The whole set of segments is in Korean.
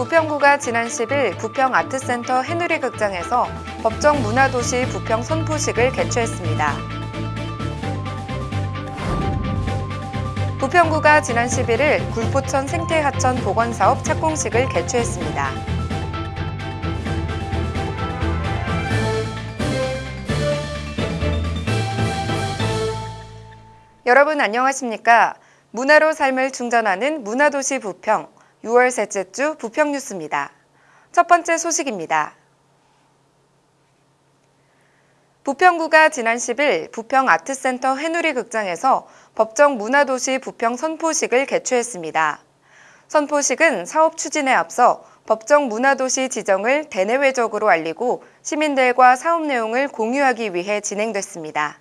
부평구가 지난 10일 부평 아트센터 해누리 극장에서 법정 문화도시 부평 선포식을 개최했습니다. 부평구가 지난 11일 굴포천 생태하천 복원사업 착공식을 개최했습니다. 여러분 안녕하십니까? 문화로 삶을 충전하는 문화도시 부평 6월 셋째 주 부평 뉴스입니다. 첫 번째 소식입니다. 부평구가 지난 10일 부평 아트센터 해누리 극장에서 법정 문화도시 부평 선포식을 개최했습니다. 선포식은 사업 추진에 앞서 법정 문화도시 지정을 대내외적으로 알리고 시민들과 사업 내용을 공유하기 위해 진행됐습니다.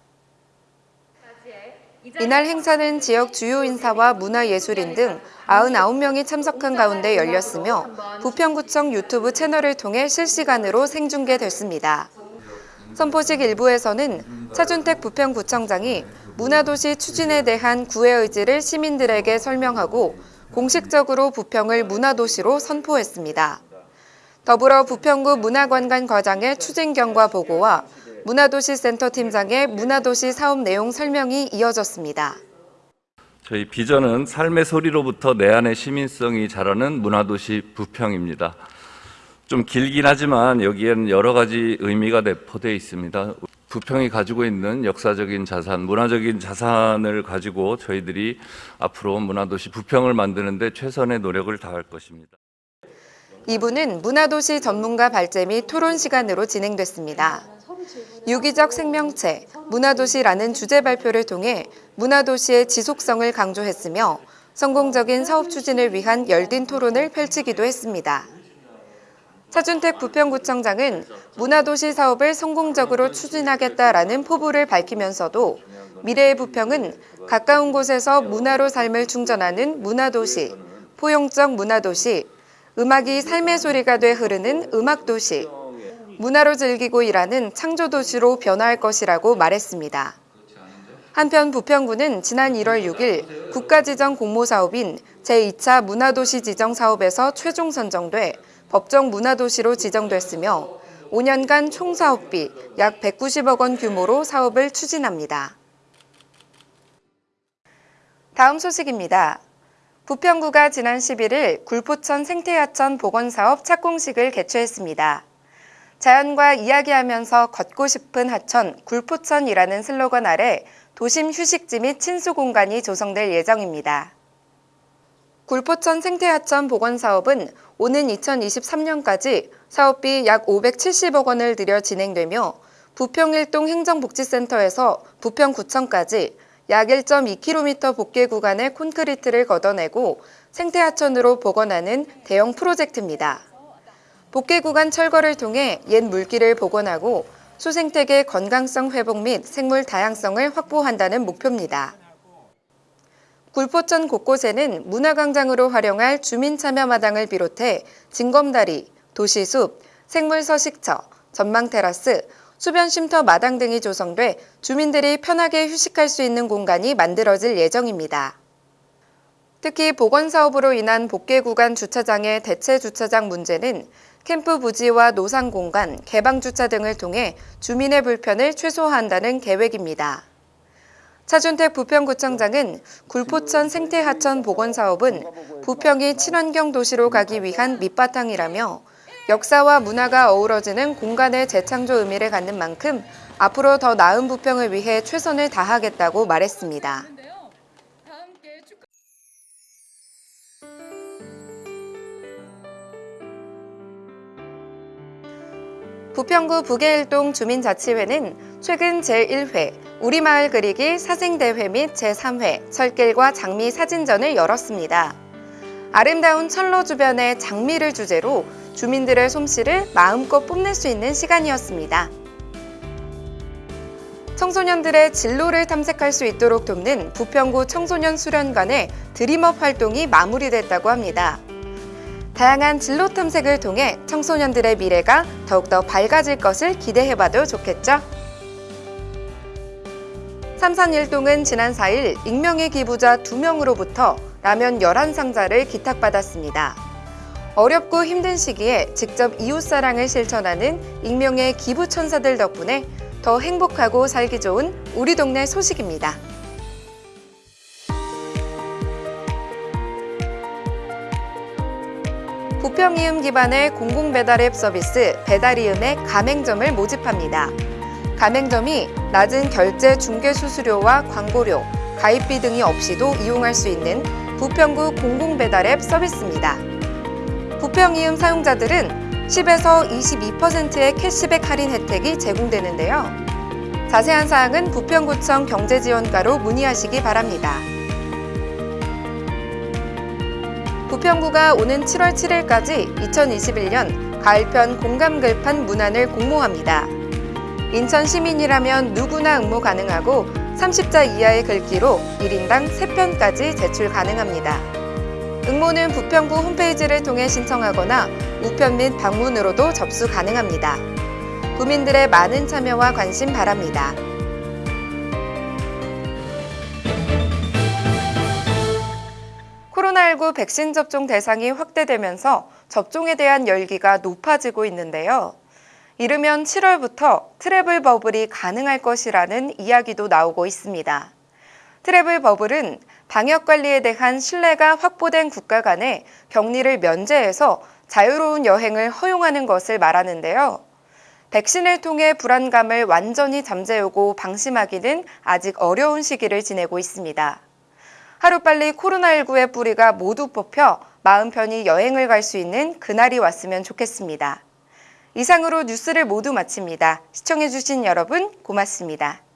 이날 행사는 지역 주요 인사와 문화예술인 등 99명이 참석한 가운데 열렸으며 부평구청 유튜브 채널을 통해 실시간으로 생중계됐습니다. 선포식 일부에서는 차준택 부평구청장이 문화도시 추진에 대한 구의 의지를 시민들에게 설명하고 공식적으로 부평을 문화도시로 선포했습니다. 더불어 부평구 문화관광과장의 추진 경과 보고와 문화도시 센터 팀장의 문화도시 사업 내용 설명이 이어졌습니다. 저희 비전은 삶의 소리로부터 내 안의 시민성이 자라는 문화도시 부평입니다. 좀 길긴 하지만 여기에는 여러 가지 의미가 내포되어 있습니다. 부평이 가지고 있는 역사적인 자산, 문화적인 자산을 가지고 저희들이 앞으로 문화도시 부평을 만드는데 최선의 노력을 다할 것입니다. 2부는 문화도시 전문가 발제 및 토론 시간으로 진행됐습니다. 유기적 생명체, 문화도시라는 주제 발표를 통해 문화도시의 지속성을 강조했으며 성공적인 사업 추진을 위한 열띤 토론을 펼치기도 했습니다. 차준택 부평구청장은 문화도시 사업을 성공적으로 추진하겠다라는 포부를 밝히면서도 미래의 부평은 가까운 곳에서 문화로 삶을 충전하는 문화도시, 포용적 문화도시, 음악이 삶의 소리가 돼 흐르는 음악도시, 문화로 즐기고 일하는 창조도시로 변화할 것이라고 말했습니다. 한편 부평구는 지난 1월 6일 국가지정 공모사업인 제2차 문화도시 지정 사업에서 최종 선정돼 법정 문화도시로 지정됐으며 5년간 총 사업비 약 190억 원 규모로 사업을 추진합니다. 다음 소식입니다. 부평구가 지난 11일 굴포천 생태하천 복원사업 착공식을 개최했습니다. 자연과 이야기하면서 걷고 싶은 하천, 굴포천이라는 슬로건 아래 도심 휴식지 및 친수 공간이 조성될 예정입니다. 굴포천 생태하천 복원 사업은 오는 2023년까지 사업비 약 570억 원을 들여 진행되며 부평일동 행정복지센터에서 부평구청까지 약 1.2km 복개 구간의 콘크리트를 걷어내고 생태하천으로 복원하는 대형 프로젝트입니다. 복개 구간 철거를 통해 옛 물길을 복원하고 수생태계 건강성 회복 및 생물 다양성을 확보한다는 목표입니다. 굴포천 곳곳에는 문화광장으로 활용할 주민참여마당을 비롯해 징검다리, 도시숲, 생물서식처, 전망테라스, 수변쉼터 마당 등이 조성돼 주민들이 편하게 휴식할 수 있는 공간이 만들어질 예정입니다. 특히 복원사업으로 인한 복개 구간 주차장의 대체 주차장 문제는 캠프 부지와 노상 공간, 개방 주차 등을 통해 주민의 불편을 최소화한다는 계획입니다. 차준택 부평구청장은 굴포천 생태하천 복원 사업은 부평이 친환경 도시로 가기 위한 밑바탕이라며 역사와 문화가 어우러지는 공간의 재창조 의미를 갖는 만큼 앞으로 더 나은 부평을 위해 최선을 다하겠다고 말했습니다. 부평구 북해일동 주민자치회는 최근 제1회 우리마을 그리기 사생대회 및 제3회 철길과 장미 사진전을 열었습니다. 아름다운 철로 주변의 장미를 주제로 주민들의 솜씨를 마음껏 뽐낼 수 있는 시간이었습니다. 청소년들의 진로를 탐색할 수 있도록 돕는 부평구 청소년 수련관의 드림업 활동이 마무리됐다고 합니다. 다양한 진로 탐색을 통해 청소년들의 미래가 더욱더 밝아질 것을 기대해봐도 좋겠죠? 삼산일동은 지난 4일 익명의 기부자 2명으로부터 라면 11상자를 기탁받았습니다. 어렵고 힘든 시기에 직접 이웃사랑을 실천하는 익명의 기부천사들 덕분에 더 행복하고 살기 좋은 우리 동네 소식입니다. 부평이음 기반의 공공배달앱 서비스 배달이음의 가맹점을 모집합니다. 가맹점이 낮은 결제 중개 수수료와 광고료, 가입비 등이 없이도 이용할 수 있는 부평구 공공배달앱 서비스입니다. 부평이음 사용자들은 10에서 22%의 캐시백 할인 혜택이 제공되는데요. 자세한 사항은 부평구청 경제지원과로 문의하시기 바랍니다. 부평구가 오는 7월 7일까지 2021년 가을편 공감 글판 문안을 공모합니다. 인천 시민이라면 누구나 응모 가능하고 30자 이하의 글귀로 1인당 3편까지 제출 가능합니다. 응모는 부평구 홈페이지를 통해 신청하거나 우편 및 방문으로도 접수 가능합니다. 구민들의 많은 참여와 관심 바랍니다. 코로나19 백신 접종 대상이 확대되면서 접종에 대한 열기가 높아지고 있는데요. 이르면 7월부터 트래블 버블이 가능할 것이라는 이야기도 나오고 있습니다. 트래블 버블은 방역 관리에 대한 신뢰가 확보된 국가 간에 격리를 면제해서 자유로운 여행을 허용하는 것을 말하는데요. 백신을 통해 불안감을 완전히 잠재우고 방심하기는 아직 어려운 시기를 지내고 있습니다. 하루빨리 코로나19의 뿌리가 모두 뽑혀 마음 편히 여행을 갈 수 있는 그날이 왔으면 좋겠습니다. 이상으로 뉴스를 모두 마칩니다. 시청해주신 여러분 고맙습니다.